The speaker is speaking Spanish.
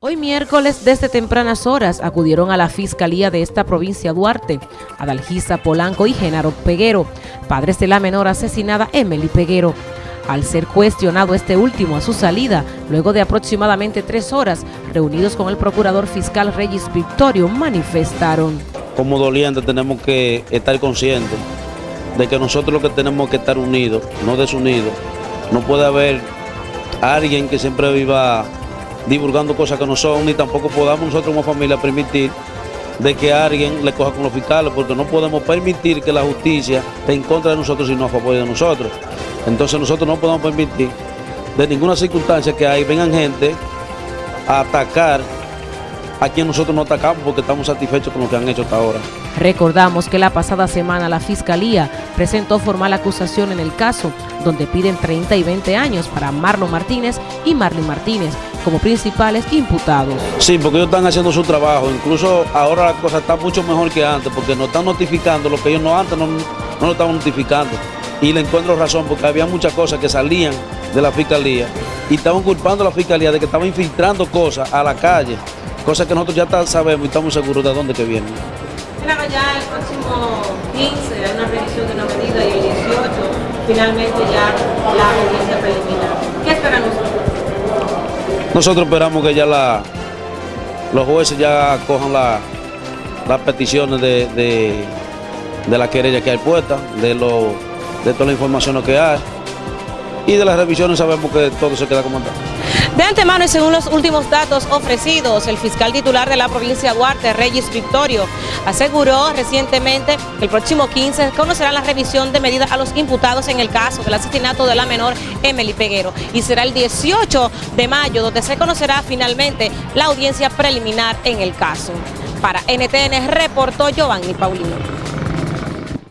Hoy miércoles, desde tempranas horas, acudieron a la fiscalía de esta provincia Duarte, Adalgisa Polanco y Genaro Peguero, padres de la menor asesinada Emily Peguero. Al ser cuestionado este último a su salida, luego de aproximadamente tres horas, reunidos con el procurador fiscal Reyes Victorio, manifestaron. Como doliente tenemos que estar conscientes de que nosotros lo que tenemos que estar unidos, no desunidos. No puede haber alguien que siempre viva divulgando cosas que no son, ni tampoco podamos nosotros como familia permitir de que alguien le coja con los fiscales, porque no podemos permitir que la justicia esté en contra de nosotros y no a favor de nosotros. Entonces nosotros no podemos permitir de ninguna circunstancia que ahí vengan gente a atacar a quien nosotros no atacamos porque estamos satisfechos con lo que han hecho hasta ahora. Recordamos que la pasada semana la Fiscalía presentó formal acusación en el caso, donde piden 30 y 20 años para Marlon Martínez y Marlene Martínez como principales imputados. Sí, porque ellos están haciendo su trabajo, incluso ahora la cosa está mucho mejor que antes, porque nos están notificando lo que ellos no antes no, no lo estaban notificando. Y le encuentro razón, porque había muchas cosas que salían de la Fiscalía y estaban culpando a la Fiscalía de que estaban infiltrando cosas a la calle Cosa que nosotros ya sabemos y estamos seguros de dónde que vienen. Claro, ya el próximo 15 hay una revisión de una medida y el 18 finalmente ya la audiencia preliminar. ¿Qué esperan nosotros? Esperamos que ya la, los jueces ya cojan la, las peticiones de, de, de la querella que hay puesta, de, lo, de toda la información que hay y de las revisiones sabemos que todo se queda como está. De antemano y según los últimos datos ofrecidos, el fiscal titular de la provincia de Duarte, Reyes Victorio, aseguró recientemente que el próximo 15 conocerá la revisión de medidas a los imputados en el caso del asesinato de la menor Emily Peguero y será el 18 de mayo donde se conocerá finalmente la audiencia preliminar en el caso. Para NTN reportó Giovanni Paulino.